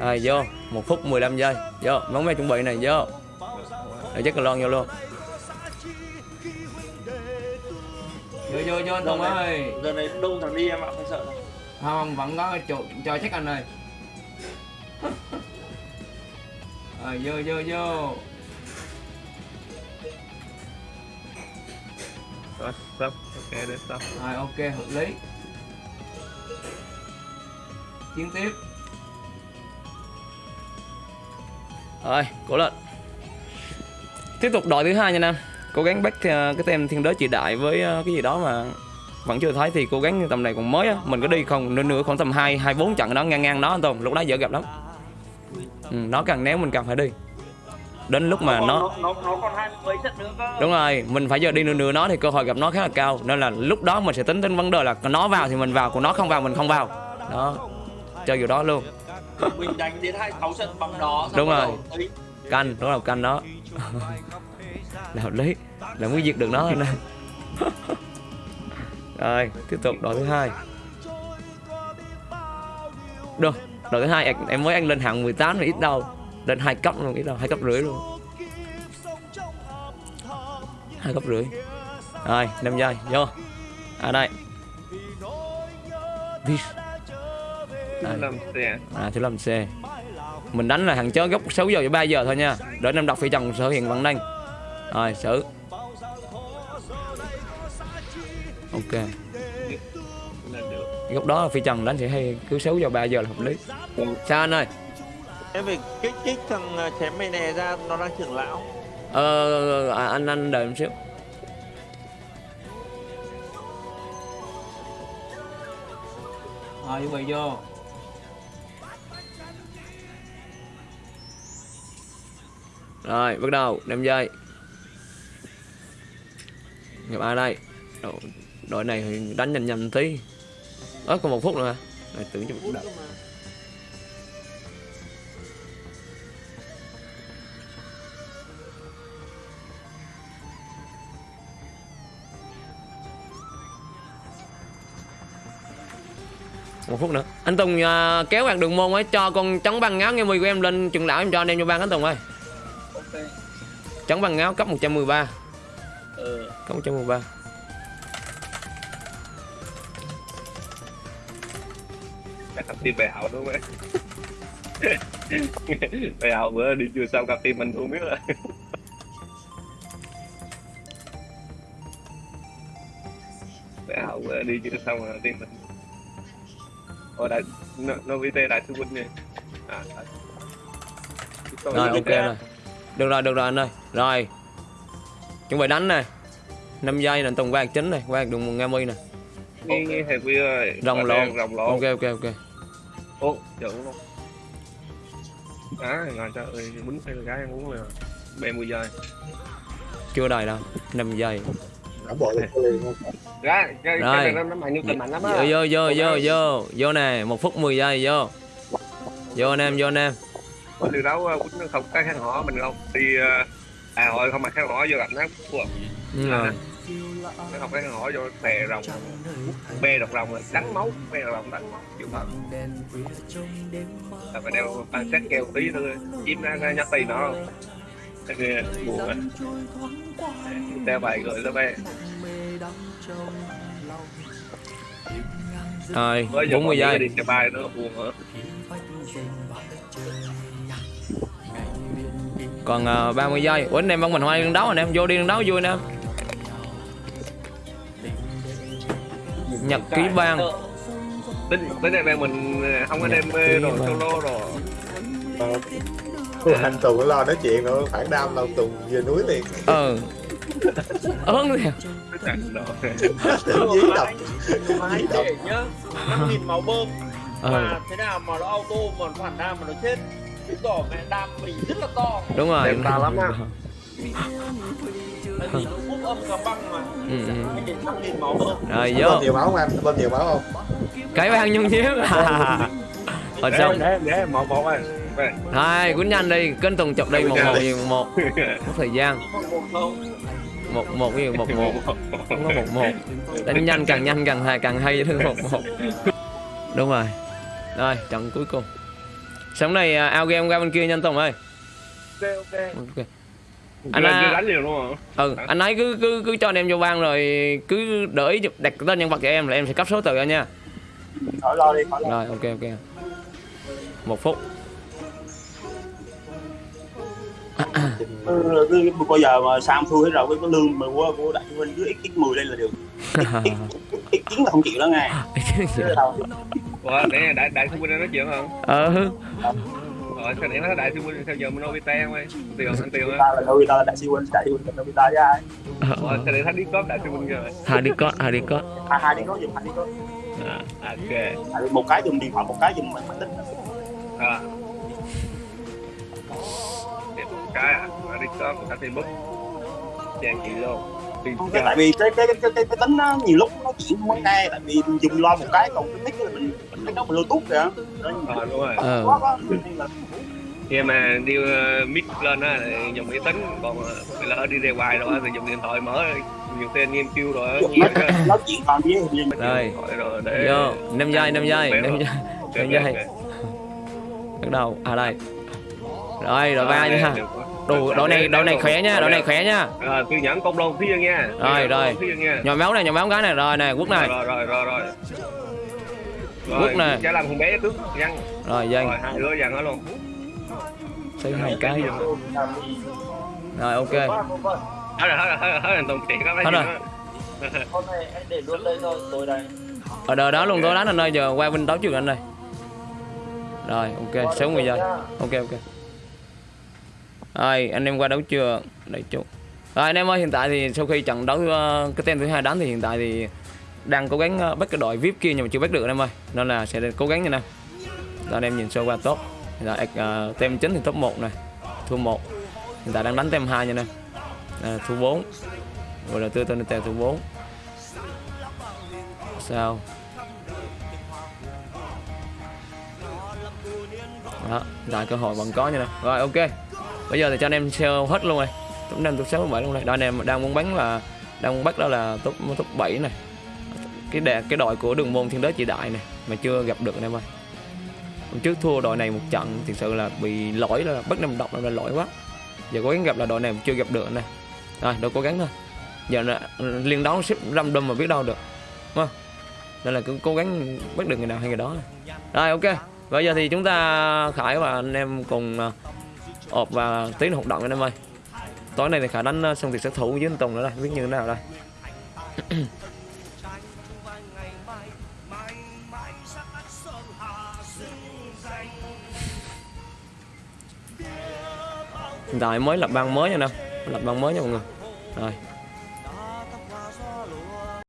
rồi vô một phút 15 giây. Vô bóng me chuẩn bị này vô. Rồi chắc lon vô luôn. Vô vô vô anh Tùng ơi. giờ này đông thằng đi em ạ phải sợ đâu. không vẫn có chỗ cho chắc anh ơi. Rồi vô vô vô. Rồi, stop. Ok, để stop. rồi ok hợp lý. Chiến tiếp rồi cố lên tiếp tục đội thứ hai nha nam. Cố gắng bắt ờ, cái tem thiên đới chị đại với ờ, cái gì đó mà vẫn chưa thấy thì cố gắng tầm này còn mới á. Mình có đi không nữa nữa khoảng tầm hai hai bốn trận đó ngang ngang đó anh Tùng lúc đó dễ gặp lắm. Ừ, nó càng néo mình càng phải đi. Đến lúc mà nó nó nó nó còn hai mấy trận nữa cơ. Đúng rồi mình phải giờ đi nửa nửa nó thì cơ hội gặp nó khá là cao. Nên là lúc đó mình sẽ tính đến vấn đề là nó vào thì mình vào còn nó không vào mình không vào. Đó chơi kiểu đó luôn mình đánh đến hai sáu trận bằng đó xong Đúng rồi. ấy, canh đó là canh đó. Là hợp lý là mới diệt được nó thôi nè. Rồi tiếp tục đội thứ hai. Được đội thứ hai em- mới ăn lên hạng 18 rồi ít đâu. Lên hai cấp luôn ít đâu hai cấp rưỡi luôn. Hai cấp rưỡi. Rồi năm giây vô. À đây. This. Đây. À thứ 5 C Mình đánh là thằng chó gốc 6 giờ cho 3 giờ thôi nha. Đợi năm đọc phi chồng sở hiện vận đanh Rồi xử Ok. Góc đó là phi trần đánh sẽ hay cứ 6 giờ 3 giờ là hợp lý. Sao anh ơi. Em phải kích kích thằng à, chém mày nè ra nó đang trưởng lão. Ờ à, anh anh đợi một xíu. Rồi chuẩn bị vô Rồi bắt đầu 5 giây Gặp ai đây. Đội, đội này thì đánh nhanh nhanh tí. Ớ còn một phút nữa hả? Rồi tưởng cho mình đợi một phút nữa. Anh Tùng à, kéo bạn đường môn ấy cho con trắng băng ngáo nghe mùi của em lên trường lão em cho anh em cho ban anh Tùng ơi ok trắng băng ngáo cấp 113 ờ cấp 113 Chắc cặp tim bè hảo đúng không bè hảo bữa đi chưa xong cặp tim mình không biết rồi. bè hảo bữa đi chưa xong rồi tim mình. Ồ đại nó nó VT đại sư huynh này. À. Còn rồi ok rồi được rồi được rồi anh ơi rồi chuẩn bị đánh nè 5 giây nè Tùng quạt chính này quạt đường nghe mi nè nghe nghe thầy Quy ơi. rồng lộn Rồng lộn. ok ok ok Ô, chữ luôn. À, ngon trời ơi, bún cái gái ăn uống rồi. 30 giây. chưa đầy đâu 5 giây đã không Gái, cái Rồi. cái này nó nó mạnh như tình mạnh lắm á. vô vô vô vô vô nè một phút 10 giây vô vô anh em vô anh em Có điều đấu quýnh không cái khăn họ mình không? Đi ờ, à hội không mặc khăn họ vô gặp nó của ừ, rồi. nó không cái khăn họ vô bè rồng. Bè độc rồng là đánh máu bè độc rồng đánh máu chịu thật là phải đeo bằng xét keo tí thôi chim ra nhắc tay nó. Không cái kia buồn á đeo bài gửi tới bè rồi bây giờ 40 giây. đi bài nó buồn nữa còn uh, 30 giây. Ủa anh em bắn mình hoa đi đường đấu anh em vô đi đường đấu vui anh em. Nhật ký ban tính tính này mình ờ, không có đem Nhật rồi ký solo rồi Ờ, anh Tùng lo nói chuyện nữa phản đam đâu Tùng về núi liền. Ờ. Ớn liền. Tưởng dí đập. Máy để nhá 5.000 máu bơm. Ờ. Mà thế nào mà nó auto mà nó phản đam mà nó chết Chứng tỏ mẹ đam mình rất là to. Đúng rồi. Đẹp to lắm á. Tại vì nó hút âm cả băng mà. Ừ, ừ. Anh đến 5.000 máu bơm rồi vô. nhiều máu không anh bơm nhiều máu không? Cái ban nhung nhíu. Rồi xong để để một một Về. hai quýnh nhanh đi. Kênh tùng chụp đi một một gì một. Có thời gian. Một không. Một gì một một. Không có một một. Đánh nhanh càng nhanh càng hay càng hay hơn một một. Đúng rồi. Rồi trận cuối cùng Sống này à, ao game qua bên kia nhanh Tùng ơi. Ok ok. Ok. Anh à, đánh nhiều đúng không Ừ anh ấy cứ cứ cứ cho anh em vô ban rồi cứ đợi ý đặt tên nhân vật cho em là em sẽ cấp số tự anh nha. Khỏi lo đi khỏi lo. Rồi ok ok. Một phút. Cứ, cứ, bây giờ mà Sam thua hết rồi cái cái lương mà của của đại huynh cứ x x 10 lên là được. X x chín là không chịu đó đâu. Ủa để đại đại sư huynh nói chuyện không? Ờ. Rồi sao để nói đại sư huynh sao giờ mình Nobita không ơi? Tiền anh tiền á. ta là Nobita là đại siêu huynh đại siêu huynh là Nobita với ai? Ủa sao để thấy đi cốp đại sư huynh rồi Hai đi có hai đi có hai hai đi có dùng hai đi có à ok. Vì một cái dùng điện thoại một cái dùng máy tính. À. Để một cái à cốp một cái Facebook. Chàng chị luôn tại vì cái cái cái cái, cái tính nó nhiều lúc nó chuyển không nghe tại vì dùng lo một cái còn cái là mình cái đó mình bluetooth kìa. Ờ đúng rồi. Ờ. Khi mà đi uh, mic lên á thì dùng máy tính còn uh, lỡ đi ra ngoài rồi á thì dùng điện thoại mở nhiều khi anh em kêu rồi nhiều nó, chuyển còn với hình như Rồi. rồi. Để Vô năm giây năm giây năm giây năm giây. Bắt đầu. À đây. Rồi đội ba Rồi, nha. Đồ đội này đội này khỏe nha đội này khỏe nha Rồi, nhẫn công lôn phía dân nha. Rồi, rồi. Dân. Nhỏ máu này nhỏ máu cái này rồi này quốc này Rồi, rồi, rồi, rồi. Quốc nè. Chả làm con bé trước dân. Rồi dân Rồi, hai đứa dân đó luôn. xây hai cái Rồi ok Hết rồi, hết rồi, hết rồi, hết rồi, tổng chuyện có mấy Hết rồi. nữa. Hôm nay anh để luôn đây thôi, tôi đây. Ở đời đó luôn tôi đánh anh ơi giờ qua bên đấu trước anh đây Rồi ok 60 giây Ok ok rồi anh em qua đấu chưa? Đây chút Rồi anh em ơi hiện tại thì sau khi trận đấu uh, cái tên thứ hai đánh thì hiện tại thì đang cố gắng uh, bắt cái đội VIP kia nhưng mà chưa bắt được anh em ơi. Nên là sẽ cố gắng nha nè em anh em nhìn sơ qua top. Hiện tại uh, tem chính thì top 1 này. Thua 1 hiện tại đang đánh tem 2 nha nè em. À, thua 4 rồi là tư tên tem thua 4 sao? Đó đại cơ hội vẫn có nha nè rồi ok bây giờ thì cho anh em sale hết luôn rồi. Top năm top sáu top bảy luôn này. Đó anh em đang muốn bắn là đang muốn bắt đó là top top bảy này. Cái đè cái đội của đường môn thiên đế chỉ đại này mà chưa gặp được anh em ơi. Hôm trước thua đội này một trận thực sự là bị lỗi là bất năm độc là lỗi quá. Giờ cố gắng gặp là đội này chưa gặp được này rồi đâu cố gắng thôi. Giờ là liên đấu ship đâm mà biết đâu được. Không? Nên là cứ cố gắng bắt được người nào hay người đó rồi ok. Bây giờ thì chúng ta khải và anh em cùng uh, ộp và tiến hoạt động anh em ơi. Tối nay thì khả đánh ờ, xong thì sát thủ với anh tùng nữa đây. Biết như thế nào đây? Hiện tại mới lập băng mới nha nè lập băng mới nha mọi người. Rồi.